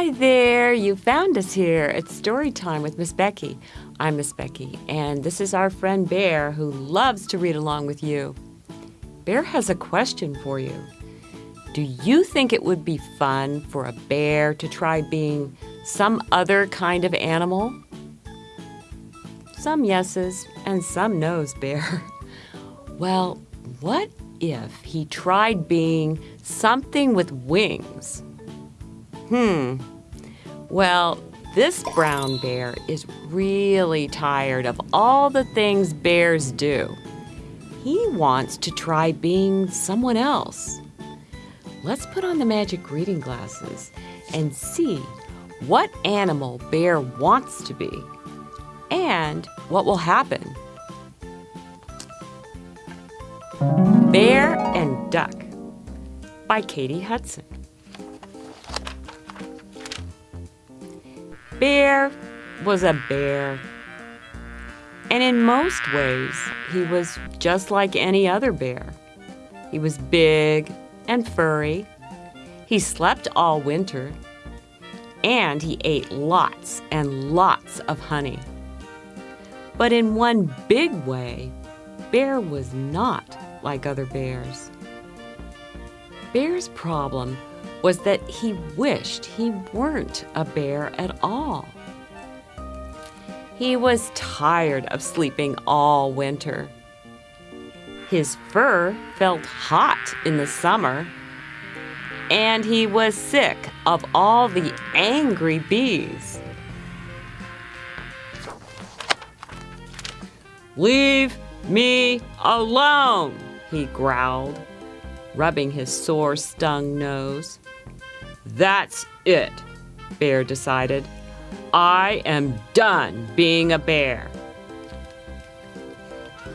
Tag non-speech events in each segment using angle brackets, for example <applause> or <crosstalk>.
Hi there, you found us here. It's story time with Miss Becky. I'm Miss Becky, and this is our friend Bear who loves to read along with you. Bear has a question for you. Do you think it would be fun for a bear to try being some other kind of animal? Some yeses and some noes, Bear. <laughs> Well, what if he tried being something with wings? Hmm. Well, this brown bear is really tired of all the things bears do. He wants to try being someone else. Let's put on the magic reading glasses and see what animal Bear wants to be and what will happen. Bear and Duck by Katy Hudson. Bear was a bear. And in most ways, he was just like any other bear. He was big and furry. He slept all winter. And he ate lots and lots of honey. But in one big way, Bear was not like other bears. Bear's problem was that he wished he weren't a bear at all. He was tired of sleeping all winter. His fur felt hot in the summer, and he was sick of all the angry bees. Leave me alone, he growled, rubbing his sore, stung nose. That's it, Bear decided. I am done being a bear.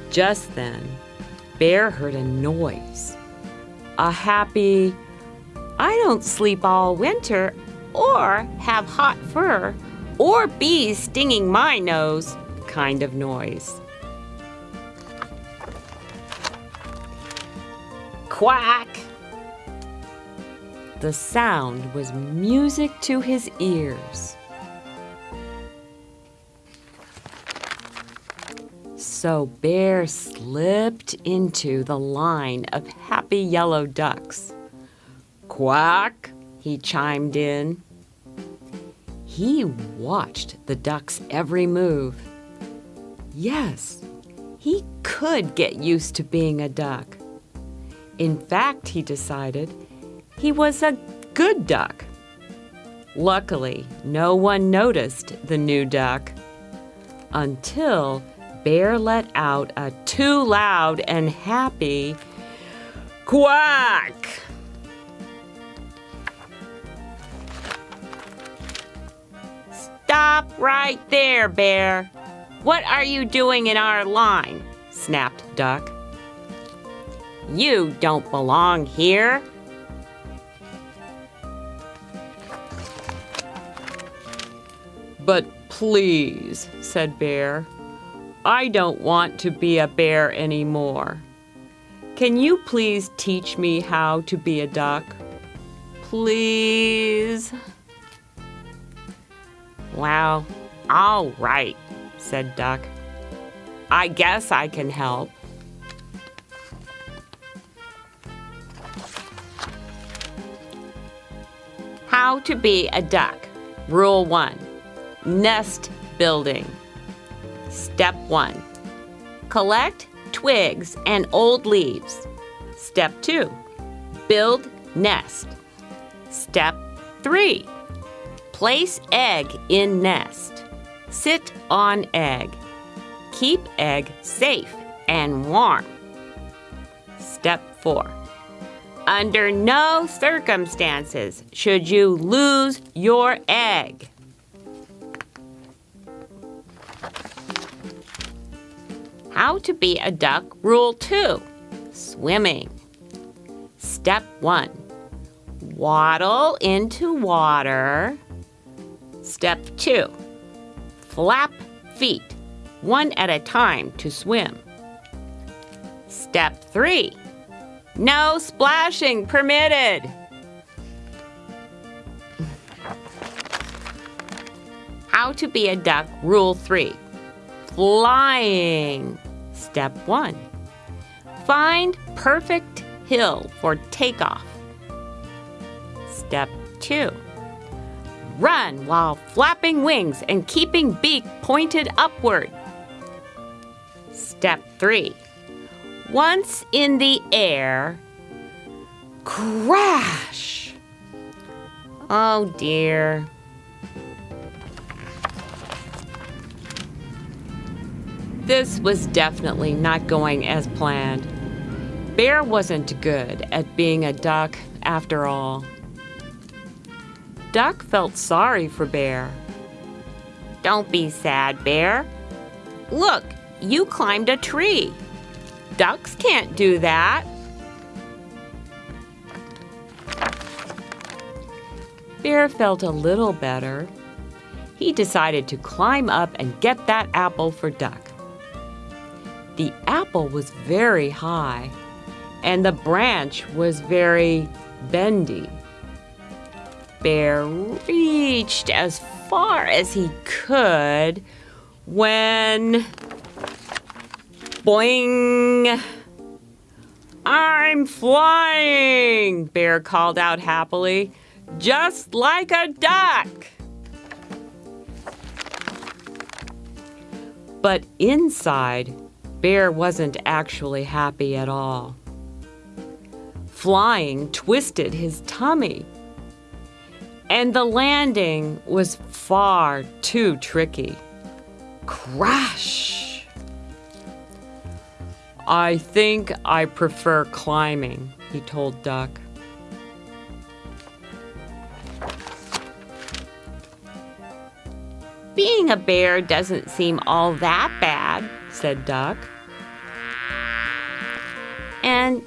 Just then, Bear heard a noise. A happy, I don't sleep all winter or have hot fur or bees stinging my nose kind of noise. Quack! The sound was music to his ears. So Bear slipped into the line of happy yellow ducks. Quack, he chimed in. He watched the duck's every move. Yes, he could get used to being a duck. In fact, he decided, he was a good duck. Luckily, no one noticed the new duck until Bear let out a too loud and happy quack. Stop right there, Bear. What are you doing in our line? snapped Duck. You don't belong here. But please, said Bear, I don't want to be a bear anymore. Can you please teach me how to be a duck? Please? Well, all right, said Duck. I guess I can help. How to be a duck. Rule 1. Nest building. Step 1. Collect twigs and old leaves. Step 2. Build nest. Step 3. Place egg in nest. Sit on egg. Keep egg safe and warm. Step 4. Under no circumstances should you lose your egg. How to be a duck Rule 2 Swimming. Step 1 Waddle into water. Step 2 Flap feet, one at a time to swim. Step 3 No splashing permitted. How to be a duck, rule three. Flying. Step one. Find perfect hill for takeoff. Step two. Run while flapping wings and keeping beak pointed upward. Step three. Once in the air, crash. Oh dear. This was definitely not going as planned. Bear wasn't good at being a duck after all. Duck felt sorry for Bear. Don't be sad, Bear. Look, you climbed a tree. Ducks can't do that. Bear felt a little better. He decided to climb up and get that apple for Duck. The apple was very high, and the branch was very bendy. Bear reached as far as he could when. Boing! I'm flying! Bear called out happily, just like a duck. But inside, Bear wasn't actually happy at all. Flying twisted his tummy, and the landing was far too tricky. Crash! I think I prefer climbing, he told Duck. Being a bear doesn't seem all that bad, said Duck. And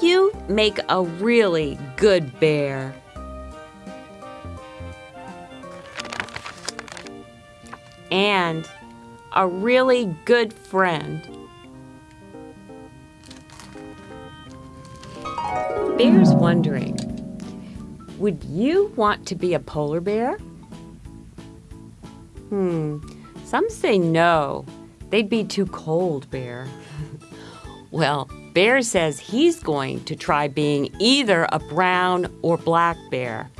you make a really good bear. And a really good friend. Bear's wondering, would you want to be a polar bear? Hmm, some say no. They'd be too cold, Bear. <laughs> well, Bear says he's going to try being either a brown or black bear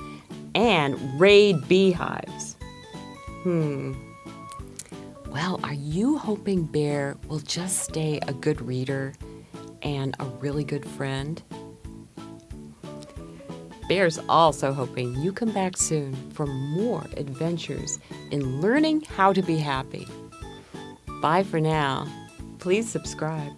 and raid beehives. Hmm. Well, are you hoping Bear will just stay a good reader and a really good friend? Bear's also hoping you come back soon for more adventures in learning how to be happy. Bye for now. Please subscribe.